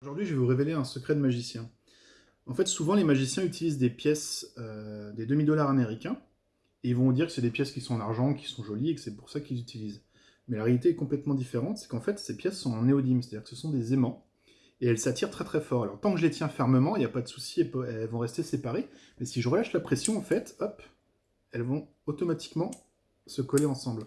Aujourd'hui, je vais vous révéler un secret de magicien. En fait, souvent, les magiciens utilisent des pièces, euh, des demi-dollars américains, et ils vont dire que c'est des pièces qui sont en argent, qui sont jolies, et que c'est pour ça qu'ils utilisent. Mais la réalité est complètement différente, c'est qu'en fait, ces pièces sont en néodyme, c'est-à-dire que ce sont des aimants, et elles s'attirent très très fort. Alors, tant que je les tiens fermement, il n'y a pas de souci, elles vont rester séparées, mais si je relâche la pression, en fait, hop, elles vont automatiquement se coller ensemble.